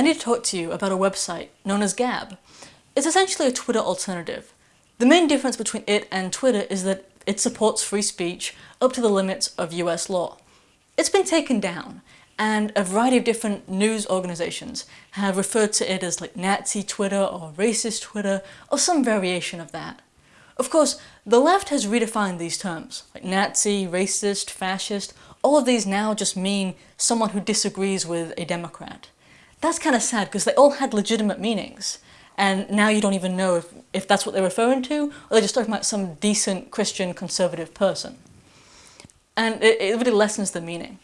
I need to talk to you about a website known as Gab. It's essentially a Twitter alternative. The main difference between it and Twitter is that it supports free speech up to the limits of US law. It's been taken down, and a variety of different news organizations have referred to it as like Nazi Twitter or racist Twitter or some variation of that. Of course, the left has redefined these terms, like Nazi, racist, fascist, all of these now just mean someone who disagrees with a Democrat. That's kind of sad because they all had legitimate meanings. And now you don't even know if, if that's what they're referring to, or they're just talking about some decent Christian conservative person. And it, it really lessens the meaning.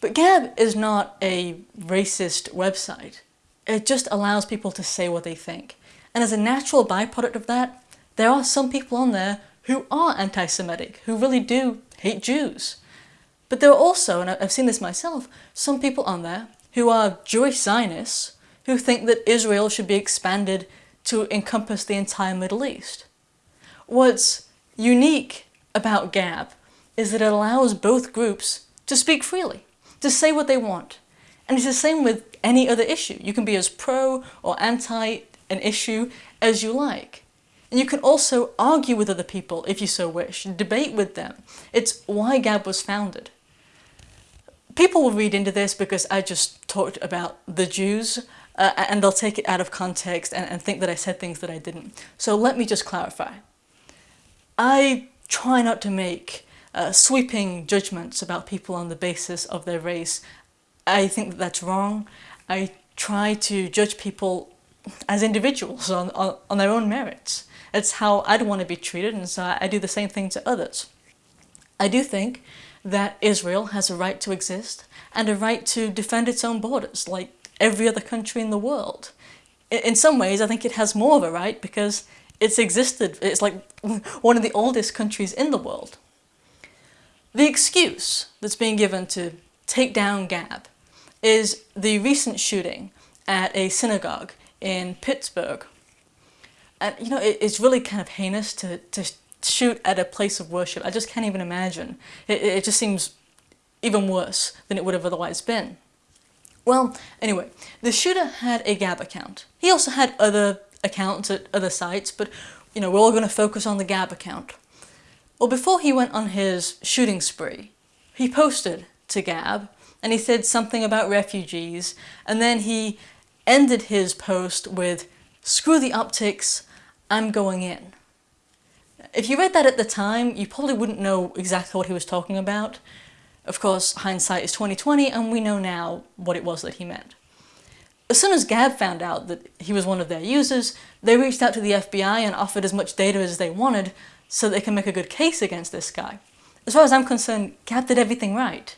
But Gab is not a racist website. It just allows people to say what they think. And as a natural byproduct of that, there are some people on there who are anti-Semitic, who really do hate Jews. But there are also, and I've seen this myself, some people on there who are Jewish Zionists who think that Israel should be expanded to encompass the entire Middle East. What's unique about Gab is that it allows both groups to speak freely, to say what they want. And it's the same with any other issue. You can be as pro or anti an issue as you like. And you can also argue with other people if you so wish, debate with them. It's why Gab was founded. People will read into this because I just talked about the Jews uh, and they'll take it out of context and, and think that I said things that I didn't. So let me just clarify. I try not to make uh, sweeping judgments about people on the basis of their race. I think that that's wrong. I try to judge people as individuals on, on, on their own merits. It's how I'd want to be treated and so I do the same thing to others. I do think that Israel has a right to exist and a right to defend its own borders like every other country in the world. In some ways, I think it has more of a right because it's existed, it's like one of the oldest countries in the world. The excuse that's being given to take down Gab is the recent shooting at a synagogue in Pittsburgh. And you know, it, it's really kind of heinous to, to shoot at a place of worship. I just can't even imagine. It, it just seems even worse than it would have otherwise been. Well, anyway, the shooter had a Gab account. He also had other accounts at other sites, but you know, we're all going to focus on the Gab account. Well, before he went on his shooting spree, he posted to Gab and he said something about refugees and then he ended his post with, screw the optics, I'm going in. If you read that at the time, you probably wouldn't know exactly what he was talking about. Of course, hindsight is 2020 and we know now what it was that he meant. As soon as Gab found out that he was one of their users, they reached out to the FBI and offered as much data as they wanted so they can make a good case against this guy. As far as I'm concerned, Gab did everything right.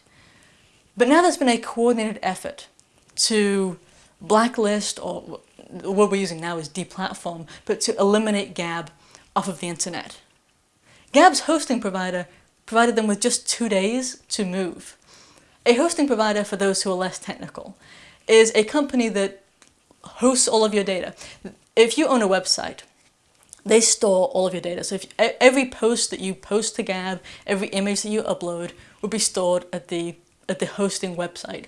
But now there's been a coordinated effort to blacklist, or word we're using now is deplatform, but to eliminate Gab off of the internet. Gab's hosting provider provided them with just two days to move. A hosting provider, for those who are less technical, is a company that hosts all of your data. If you own a website, they store all of your data. So if every post that you post to Gab, every image that you upload would be stored at the at the hosting website.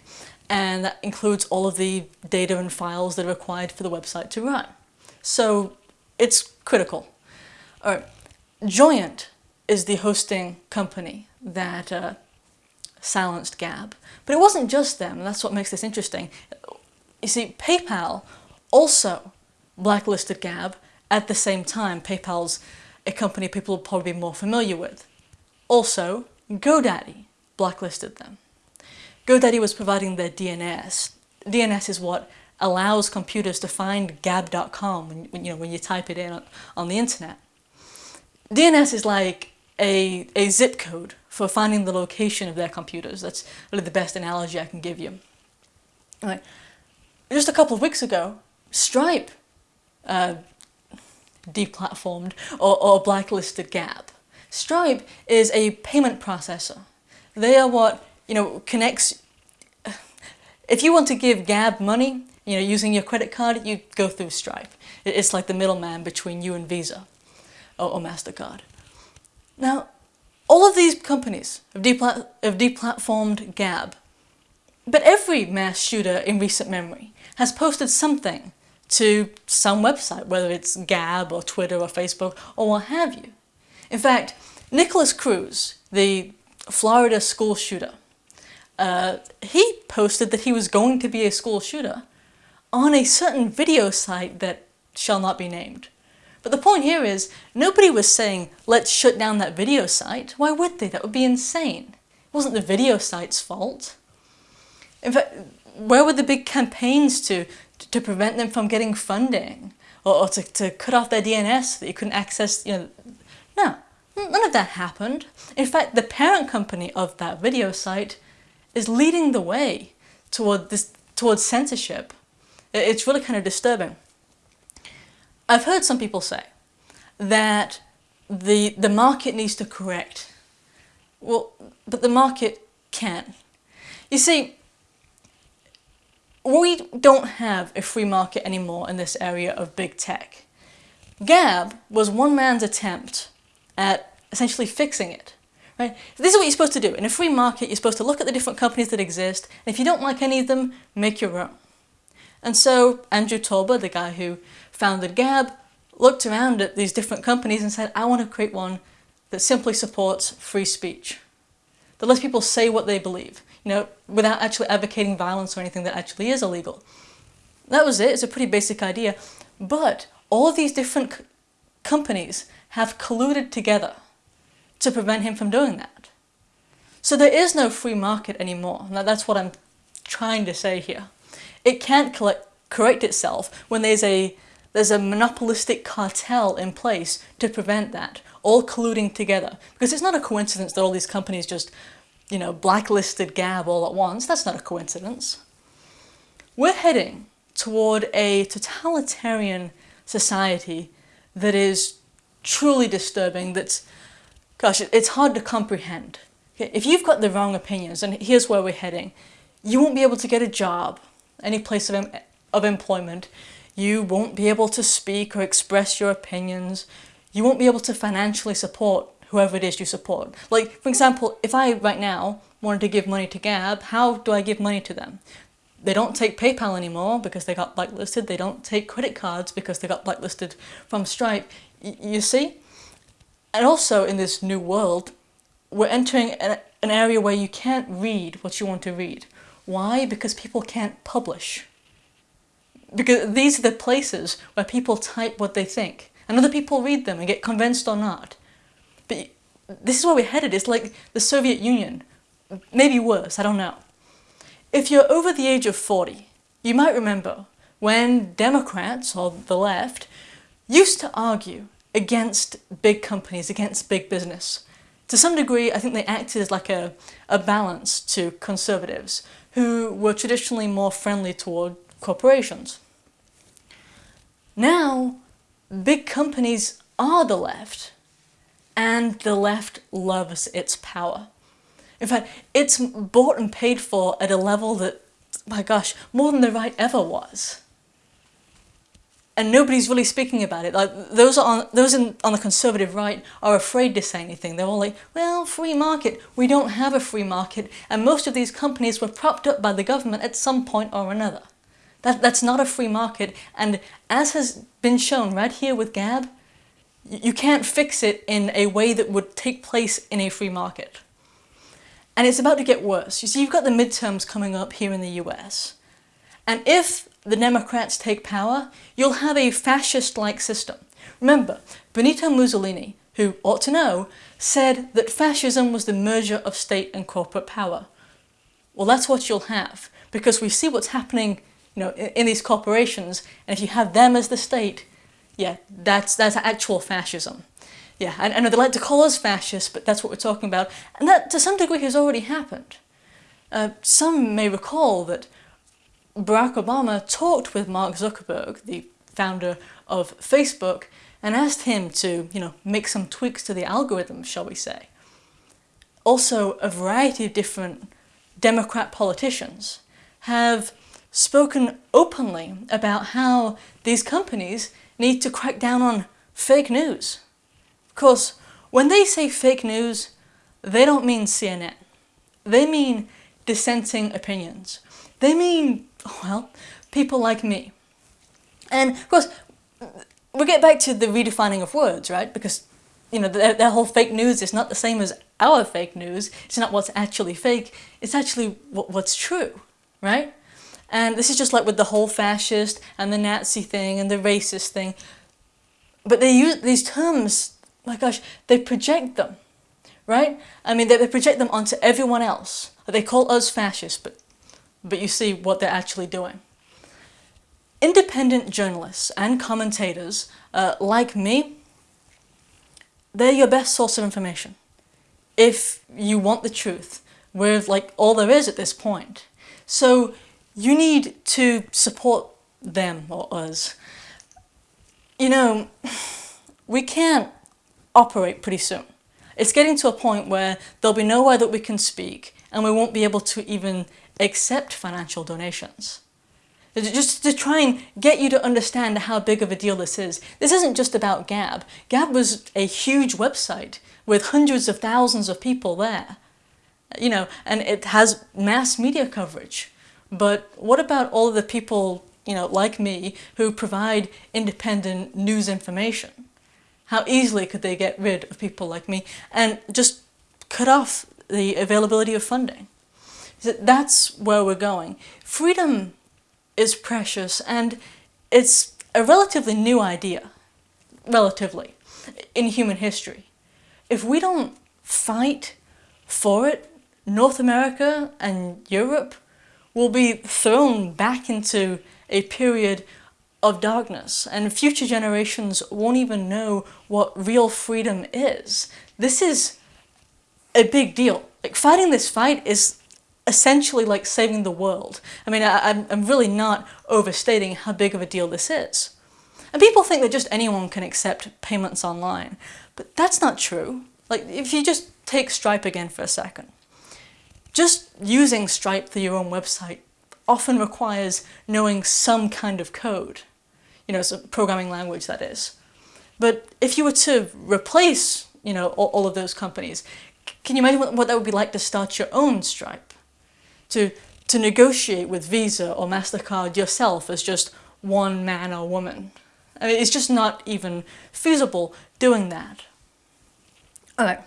And that includes all of the data and files that are required for the website to run. So it's critical. Right. Joyent is the hosting company that uh, silenced Gab. But it wasn't just them, that's what makes this interesting. You see, PayPal also blacklisted Gab at the same time, PayPal's a company people will probably be more familiar with. Also, GoDaddy blacklisted them. GoDaddy was providing their DNS. DNS is what allows computers to find gab.com when, you know, when you type it in on, on the internet. DNS is like a, a zip code for finding the location of their computers. That's really the best analogy I can give you. Right. Just a couple of weeks ago, Stripe uh, deplatformed or, or blacklisted Gab. Stripe is a payment processor. They are what, you know, connects, if you want to give Gab money, you know, using your credit card, you go through Stripe. It's like the middleman between you and Visa or, or MasterCard. Now, all of these companies have, deplat have deplatformed Gab. But every mass shooter in recent memory has posted something to some website, whether it's Gab or Twitter or Facebook or what have you. In fact, Nikolas Cruz, the Florida school shooter, uh, he posted that he was going to be a school shooter on a certain video site that shall not be named. But the point here is, nobody was saying, let's shut down that video site. Why would they? That would be insane. It wasn't the video site's fault. In fact, where were the big campaigns to, to prevent them from getting funding? Or, or to, to cut off their DNS so that you couldn't access, you know, no, none of that happened. In fact, the parent company of that video site is leading the way toward this, towards censorship. It's really kind of disturbing. I've heard some people say that the, the market needs to correct. Well, but the market can. You see, we don't have a free market anymore in this area of big tech. Gab was one man's attempt at essentially fixing it. Right? This is what you're supposed to do. In a free market, you're supposed to look at the different companies that exist, and if you don't like any of them, make your own. And so Andrew Torba, the guy who founded Gab, looked around at these different companies and said, I want to create one that simply supports free speech. That lets people say what they believe, you know, without actually advocating violence or anything that actually is illegal. That was it, it's a pretty basic idea. But all of these different companies have colluded together to prevent him from doing that. So there is no free market anymore. Now that's what I'm trying to say here. It can't correct itself when there's a there's a monopolistic cartel in place to prevent that, all colluding together. Because it's not a coincidence that all these companies just, you know, blacklisted Gab all at once. That's not a coincidence. We're heading toward a totalitarian society that is truly disturbing, that's, gosh, it's hard to comprehend. If you've got the wrong opinions, and here's where we're heading, you won't be able to get a job, any place of, of employment, you won't be able to speak or express your opinions, you won't be able to financially support whoever it is you support. Like, for example, if I right now wanted to give money to Gab, how do I give money to them? They don't take PayPal anymore because they got blacklisted. They don't take credit cards because they got blacklisted from Stripe. Y you see? And also in this new world, we're entering an, an area where you can't read what you want to read. Why? Because people can't publish. Because these are the places where people type what they think, and other people read them and get convinced or not. But this is where we're headed. It's like the Soviet Union. Maybe worse, I don't know. If you're over the age of 40, you might remember when Democrats, or the left, used to argue against big companies, against big business. To some degree, I think they acted as like a, a balance to conservatives, who were traditionally more friendly toward corporations. Now, big companies are the left, and the left loves its power. In fact, it's bought and paid for at a level that, my gosh, more than the right ever was. And nobody's really speaking about it. Like those on those in, on the conservative right are afraid to say anything. They're all like, "Well, free market. We don't have a free market." And most of these companies were propped up by the government at some point or another. That, that's not a free market. And as has been shown right here with Gab, you can't fix it in a way that would take place in a free market. And it's about to get worse. You see, you've got the midterms coming up here in the US. And if the Democrats take power, you'll have a fascist-like system. Remember, Benito Mussolini, who ought to know, said that fascism was the merger of state and corporate power. Well, that's what you'll have, because we see what's happening you know, in, in these corporations, and if you have them as the state, yeah, that's, that's actual fascism. Yeah, and, and they like to call us fascists, but that's what we're talking about. And that, to some degree, has already happened. Uh, some may recall that Barack Obama talked with Mark Zuckerberg, the founder of Facebook, and asked him to, you know, make some tweaks to the algorithm, shall we say. Also, a variety of different Democrat politicians have spoken openly about how these companies need to crack down on fake news. Of course, when they say fake news, they don't mean CNN. They mean dissenting opinions. They mean, well, people like me. And of course, we get back to the redefining of words, right? Because, you know, their, their whole fake news is not the same as our fake news. It's not what's actually fake. It's actually what, what's true, right? And this is just like with the whole fascist and the Nazi thing and the racist thing. But they use these terms, my gosh, they project them, right? I mean, they, they project them onto everyone else. They call us fascists, but, but you see what they're actually doing. Independent journalists and commentators uh, like me, they're your best source of information. If you want the truth, with like all there is at this point. So you need to support them or us. You know, we can't operate pretty soon. It's getting to a point where there'll be nowhere that we can speak and we won't be able to even accept financial donations. Just to try and get you to understand how big of a deal this is. This isn't just about Gab. Gab was a huge website with hundreds of thousands of people there. You know, and it has mass media coverage. But what about all of the people, you know, like me, who provide independent news information? How easily could they get rid of people like me and just cut off the availability of funding? That's where we're going. Freedom is precious and it's a relatively new idea, relatively, in human history. If we don't fight for it, North America and Europe will be thrown back into a period of darkness and future generations won't even know what real freedom is. This is a big deal. Like fighting this fight is essentially like saving the world. I mean, I, I'm really not overstating how big of a deal this is. And people think that just anyone can accept payments online, but that's not true. Like, if you just take Stripe again for a second, just using Stripe through your own website often requires knowing some kind of code, you know, some programming language that is. But if you were to replace, you know, all, all of those companies, can you imagine what, that would be like to start your own Stripe? to, to negotiate with Visa or MasterCard yourself as just one man or woman. I mean, it's just not even feasible doing that. Okay,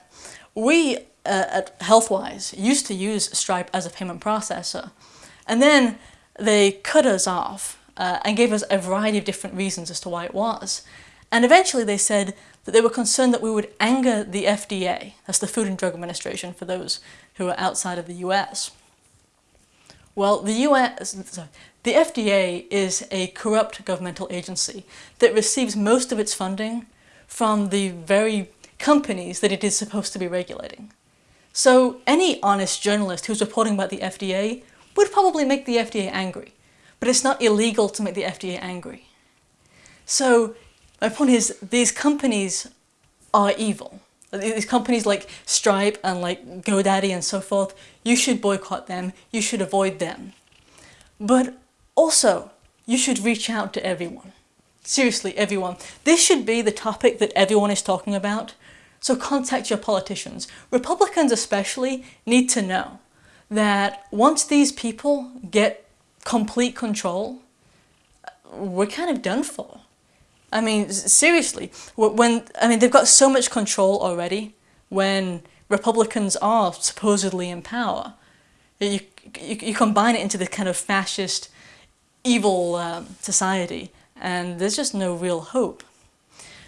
we uh, at Healthwise used to use Stripe as a payment processor, and then they cut us off uh, and gave us a variety of different reasons as to why it was. And eventually they said that they were concerned that we would anger the FDA, that's the Food and Drug Administration for those who are outside of the US. Well, the US, sorry, the FDA is a corrupt governmental agency that receives most of its funding from the very companies that it is supposed to be regulating. So any honest journalist who's reporting about the FDA would probably make the FDA angry, but it's not illegal to make the FDA angry. So my point is these companies are evil. These companies like Stripe and like GoDaddy and so forth, you should boycott them, you should avoid them. But also, you should reach out to everyone. Seriously, everyone. This should be the topic that everyone is talking about. So contact your politicians. Republicans especially need to know that once these people get complete control, we're kind of done for. I mean, seriously, when, I mean, they've got so much control already when Republicans are supposedly in power. You, you, you combine it into this kind of fascist, evil um, society, and there's just no real hope.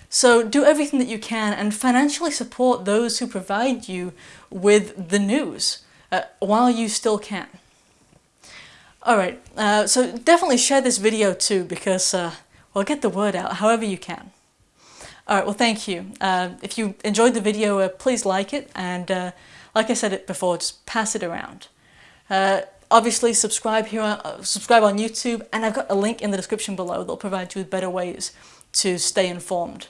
So do everything that you can and financially support those who provide you with the news uh, while you still can. Alright, uh, so definitely share this video too because uh, well, get the word out however you can. Alright, well thank you. Uh, if you enjoyed the video, uh, please like it, and uh, like I said it before, just pass it around. Uh, obviously subscribe here, subscribe on YouTube, and I've got a link in the description below that'll provide you with better ways to stay informed.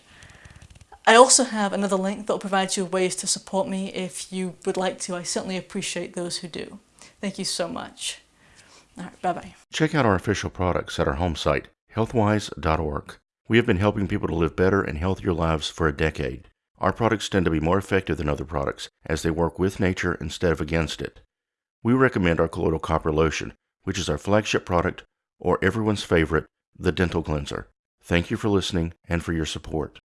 I also have another link that'll provide you ways to support me if you would like to. I certainly appreciate those who do. Thank you so much. Alright, bye-bye. Check out our official products at our home site healthwise.org. We have been helping people to live better and healthier lives for a decade. Our products tend to be more effective than other products as they work with nature instead of against it. We recommend our colloidal copper lotion, which is our flagship product or everyone's favorite, the dental cleanser. Thank you for listening and for your support.